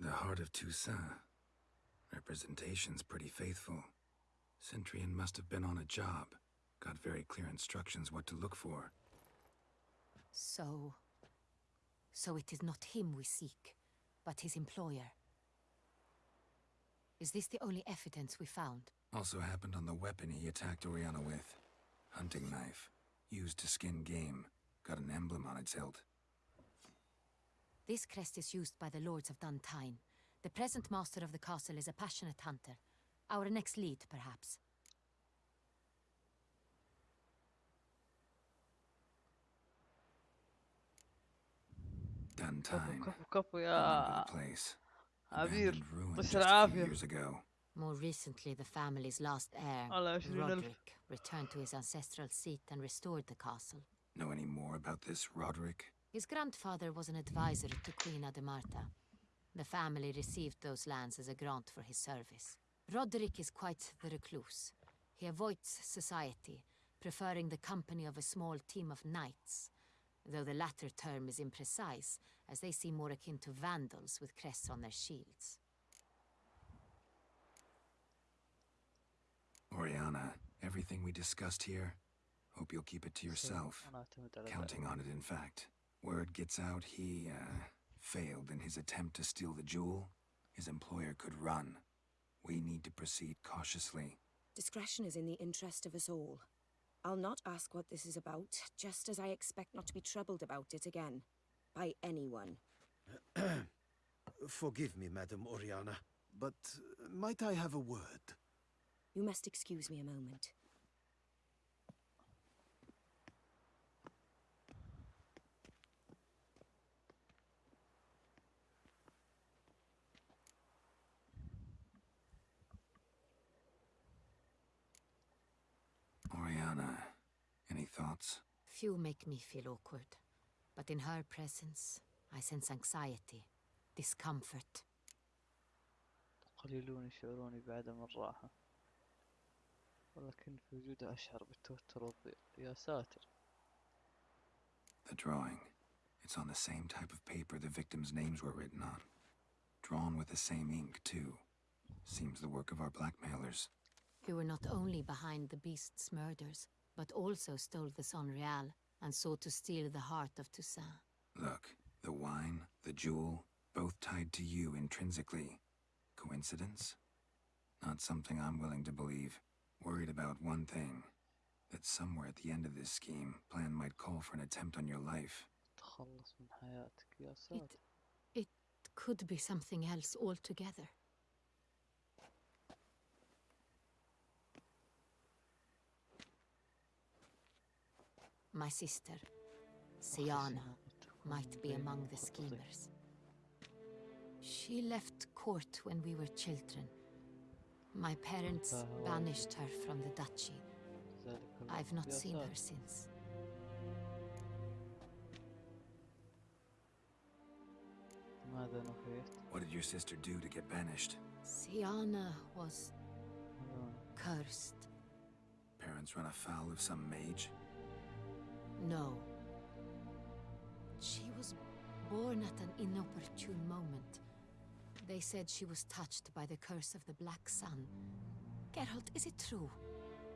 The heart of Toussaint. Representation's pretty faithful. Cintrian must have been on a job. Got very clear instructions what to look for. So... So it is not him we seek, but his employer. Is this the only evidence we found? Also happened on the weapon he attacked Oriana with. Hunting knife. Used to skin game. Got an emblem on its hilt. This crest is used by the lords of Dun Tynne. The present master of the castle is a passionate hunter. Our next lead, perhaps. Dun Tynne. Couple, yeah. place. Abir, Years ago. More recently, the family's last heir, Roderick, returned to his ancestral seat and restored the castle. Know any more about this, Roderick? His grandfather was an advisor to Queen Ademarta. The family received those lands as a grant for his service. Roderick is quite the recluse. He avoids society, preferring the company of a small team of knights. Though the latter term is imprecise, as they seem more akin to Vandals with crests on their shields. Orianna, everything we discussed here, hope you'll keep it to yourself. Counting on it, in fact. Word gets out he, uh, failed in his attempt to steal the jewel. His employer could run. We need to proceed cautiously. Discretion is in the interest of us all. I'll not ask what this is about, just as I expect not to be troubled about it again. By anyone. Forgive me, Madam Orianna, but might I have a word? You must excuse me a moment. Orianna, any thoughts? Few make me feel awkward, but in her presence, I sense anxiety, discomfort. قليلون يشعرون بعدم الراحة ولكن في وجودها أشعر بالتوتر والضيق يا ساتر The drawing. It's on the same type of paper the victims' names were written on. Drawn with the same ink, too. Seems the work of our blackmailers. You were not only behind the beast's murders, but also stole the Sangreal and so to steal the heart of Toussaint. Look, the wine, the jewel, both tied to you intrinsically. Coincidence? Not something I'm willing to believe. Worried about one thing. That somewhere at the end of this scheme, plan might call for an attempt on your life. It, it could be something else altogether. My sister, Syanna, might be among the schemers. She left court when we were children. My parents banished her from the duchy. I've not seen her since. What did your sister do to get banished? Syanna was cursed. Parents run afoul of some mage? No. She was born at an inopportune moment. They said she was touched by the curse of the Black Sun. Geralt, is it true?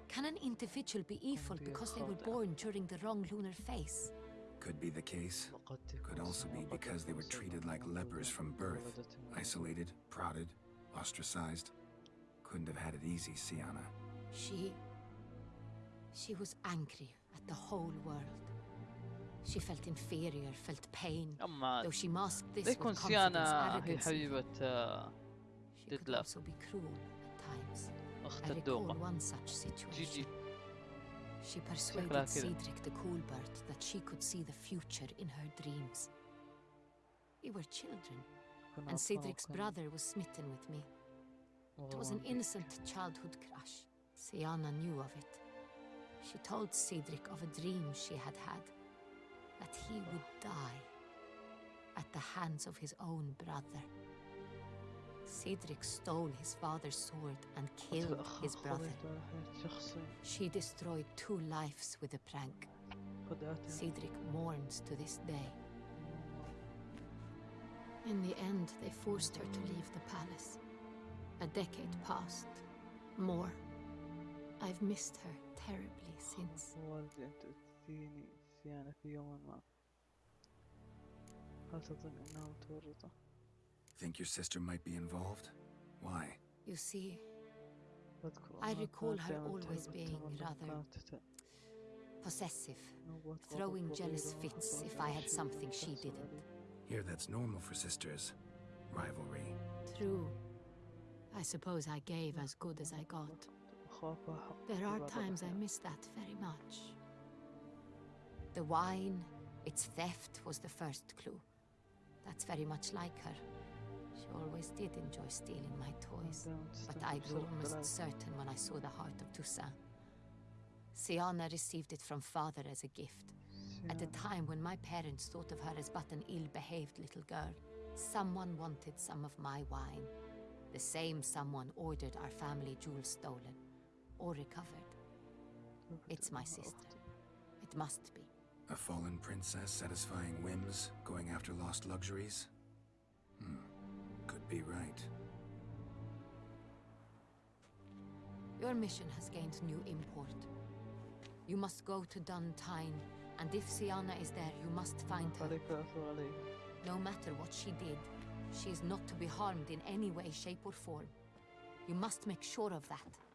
Can an individual be evil because they were born during the wrong lunar phase? Could be the case. Could also be because they were treated like lepers from birth. Isolated, prodded, ostracized. Couldn't have had it easy, Syanna. She... She was angry at the whole world. She felt inferior, felt pain, though she masked this with confidence arrogance. she could also be cruel at times. I recall one such situation. She persuaded Cedric the Coolbert that she could see the future in her dreams. We were children, and Cedric's brother was smitten with me. It was an innocent childhood crush. Syanna knew of it. She told Cedric of a dream she had had, that he would die at the hands of his own brother. Cedric stole his father's sword and killed his brother. She destroyed two lives with a prank. Cedric mourns to this day. In the end, they forced her to leave the palace. A decade passed. More. I've missed her terribly since. والدي أن تأتيني سيانا في يوم ما هل تظن أنه متورطة؟ Think your sister might be involved? Why? You see, أذكر I أنها recall كانت her دائما always تهرب being تمنى rather كانت تت- possessive, نوبات throwing غضب jealous وغيرها fits حصل if I had شيء something she تحصل didn't. عليه. Here, that's normal for sisters. Rivalry. True. I suppose I gave as good as I got. There are times I miss that very much. The wine, its theft was the first clue. That's very much like her. She always did enjoy stealing my toys, but I grew almost certain when I saw the heart of Toussaint. Syanna received it from father as a gift. At a time when my parents thought of her as but an ill-behaved little girl, someone wanted some of my wine. The same someone ordered our family jewels stolen or recovered. It's my sister. It must be. A fallen princess satisfying whims, going after lost luxuries? Hmm. Could be right. Your mission has gained new import. You must go to Dun Tynne, and if Syanna is there, you must find her. No matter what she did, she is not to be harmed in any way, shape or form. You must make sure of that.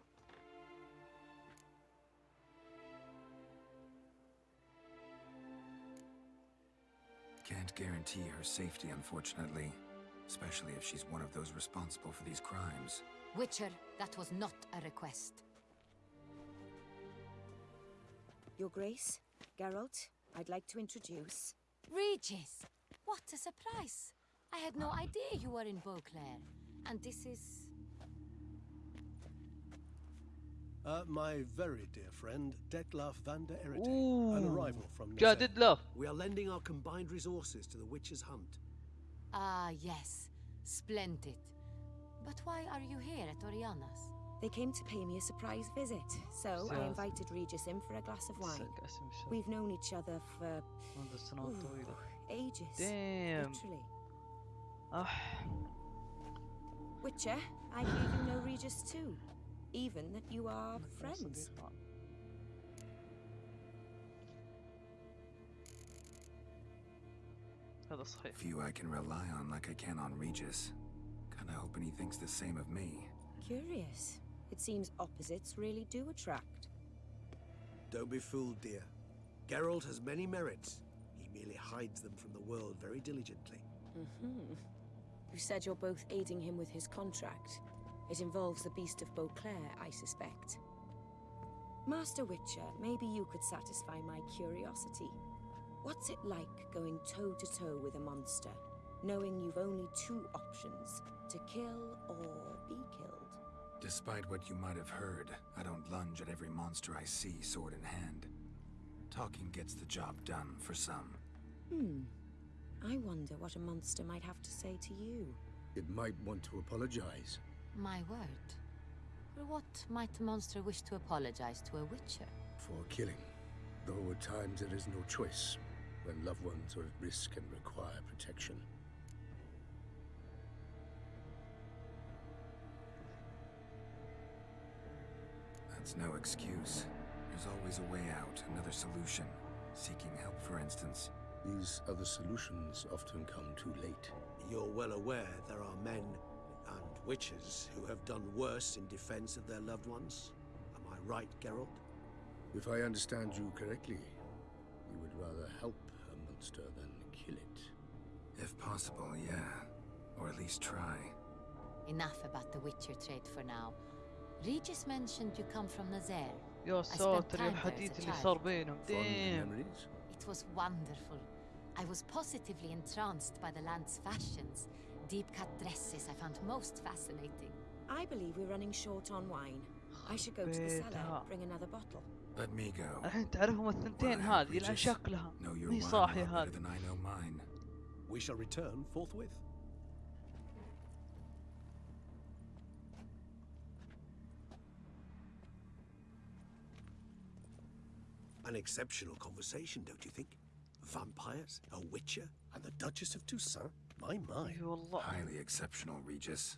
Can't guarantee her safety, unfortunately. Especially if she's one of those responsible for these crimes. Witcher, that was not a request. Your Grace, Geralt, I'd like to introduce. Regis! What a surprise! I had no idea you were in Beauclair. And this is... Uh, my very dear friend, Dettlaff van der Eretein, an arrival from Yeah, Dettlaff. We are lending our combined resources to the witch's hunt. Ah, yes. Splendid. But why are you here at Orianna's? They came to pay me a surprise visit, so I invited Regis in for a glass of wine. We've known each other for ooh, ages. Damn. Literally. Witcher, I hear you know Regis too even that you are friends. Few I can rely on like I can on Regis. Kinda hoping he thinks the same of me. Curious. It seems opposites really do attract. Don't be fooled, dear. Geralt has many merits. He merely hides them from the world very diligently. Mm-hmm. You said you're both aiding him with his contract. It involves the Beast of Beauclair, I suspect. Master Witcher, maybe you could satisfy my curiosity. What's it like going toe to toe with a monster, knowing you've only two options to kill or be killed? Despite what you might have heard, I don't lunge at every monster I see sword in hand. Talking gets the job done for some. Hmm. I wonder what a monster might have to say to you. It might want to apologize. My word. For what might a monster wish to apologize to a witcher? For killing. Though at times there is no choice when loved ones are at risk and require protection. That's no excuse. There's always a way out, another solution. Seeking help, for instance. These other solutions often come too late. You're well aware there are men and witches who have done worse in defense of their loved ones. Am I right, Geralt? If I understand you correctly, you would rather help a monster than kill it. If possible, yeah. Or at least try. Enough about the Witcher trait for now. Regis mentioned you come from Nazair. يا It was wonderful. I was positively entranced by the land's fashions Deep cut dresses I found most fascinating. I believe we're running short on wine. I should go to the cellar, بيتها. bring another bottle. Let me go. الحين تعرفهم الثنتين Well, هذه لان Regis, شكلها Know your مي wine a صاحية lot better هذه than I know mine. We shall return forthwith. An exceptional conversation, don't you think? Vampires, a witcher, And the Duchess of Toussaint? My, my. You a lot. Highly exceptional, Regis.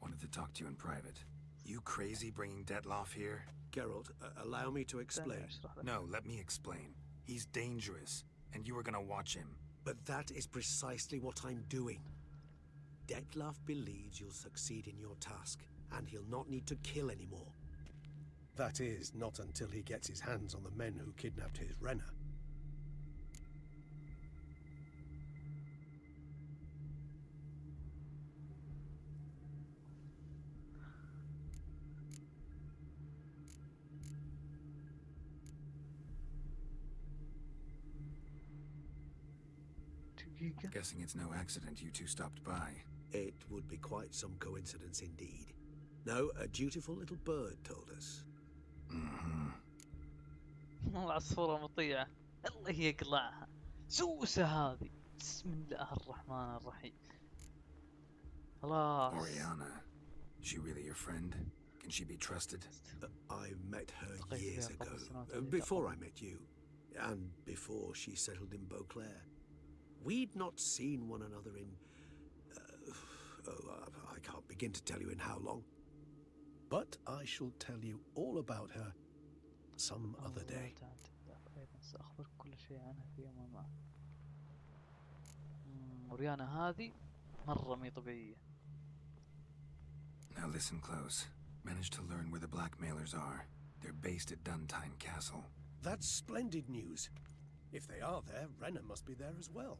Wanted to talk to you in private. You crazy bringing Dettlaff here? Geralt, uh, allow me to explain. No, let me explain. He's dangerous, and you are gonna watch him. But that is precisely what I'm doing. Dettlaff believes you'll succeed in your task, and he'll not need to kill anymore. That is, not until he gets his hands on the men who kidnapped his Rhena. guessing it's no accident you two stopped by. It would be quite some coincidence indeed. No, a dutiful little bird told us. العصفورة مطيعة الله يقلعها سوسة هذه بسم الله الرحمن الرحيم خلاص Orianna, is she really your friend? Can she be trusted? Uh, I met her years ago, uh, before I met you, and before she settled in Beauclair. We'd not seen one another in... Uh, oh, I can't begin to tell you in how long. But I shall tell you all about her some other day. Now listen close. Managed to learn where the blackmailers are. They're based at Dun Tynne Castle. That's splendid news. If they are there, Rhena must be there as well.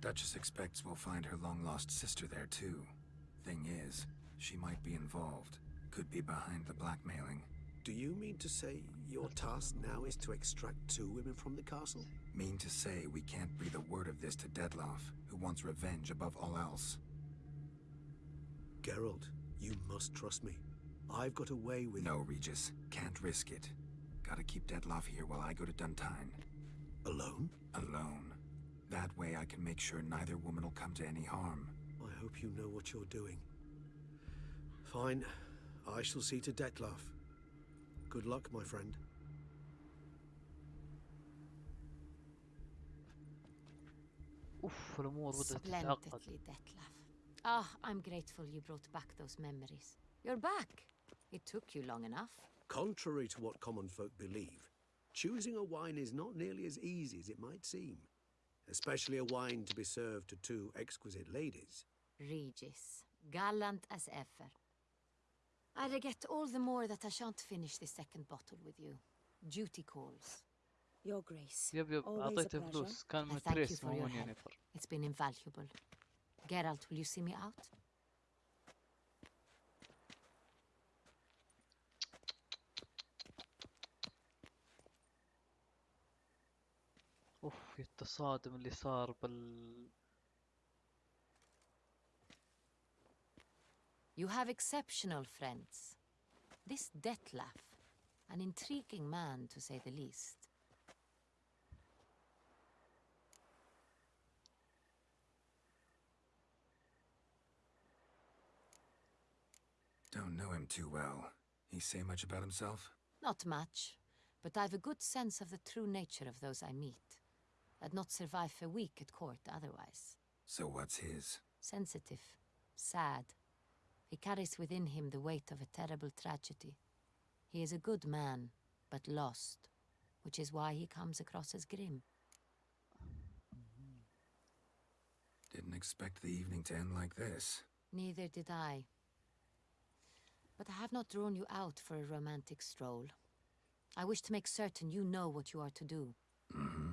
Duchess expects we'll find her long-lost sister there too. Thing is, she might be involved. Could be behind the blackmailing. Do you mean to say your task now is to extract two women from the castle? Mean to say we can't breathe a word of this to Dettlaff, who wants revenge above all else. Geralt, you must trust me. I've got a way with. No, Regis. Can't risk it. Gotta keep Dettlaff here while I go to Dun Tynne. Alone? Alone. That way I can make sure neither woman will come to any harm. I hope you know what you're doing. Fine. I shall see to Dettlaff. Good luck, my friend. Splendidly, Dettlaff. Ah, oh, I'm grateful you brought back those memories. You're back. It took you long enough. Contrary to what common folk believe, choosing a wine is not nearly as easy as it might seem Especially a wine to be served to two exquisite ladies. Regis, gallant as ever. I regret all the more that I shan't finish the second bottle with you. Duty calls. Your Grace. يب يب Always a اعطيته pleasure. فلوس كان I من thank you تريس for مو your من help. ينيفر It's been invaluable. Geralt, will you see me out? التصادم اللي صار بال You have exceptional friends. This Dettlaff, an intriguing man to say the least. Don't know him too well. He say much about himself? Not much, but I've a good sense of the true nature of those I meet. I'd not survive a week at court otherwise. So what's his? Sensitive, sad. He carries within him the weight of a terrible tragedy. He is a good man, but lost, which is why he comes across as grim. Didn't expect the evening to end like this. Neither did I. But I have not drawn you out for a romantic stroll. I wish to make certain you know what you are to do. Mm-hmm.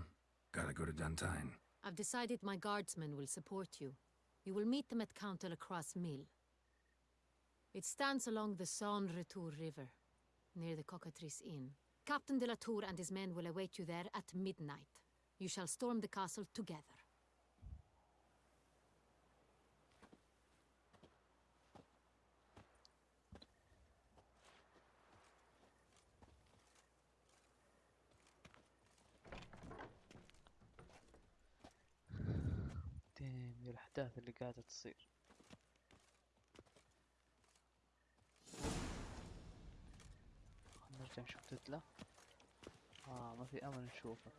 Gotta go to Dun Tynne. I've decided my guardsmen will support you. You will meet them at Count Delacroix' mill. It stands along the Sansretour River, near the Cockatrice Inn. Captain de la Tour and his men will await you there at midnight. You shall storm the castle together. الأحداث اللي قاعدة تصير. نرجع نشوف تتلا آه ما في أمل نشوفه.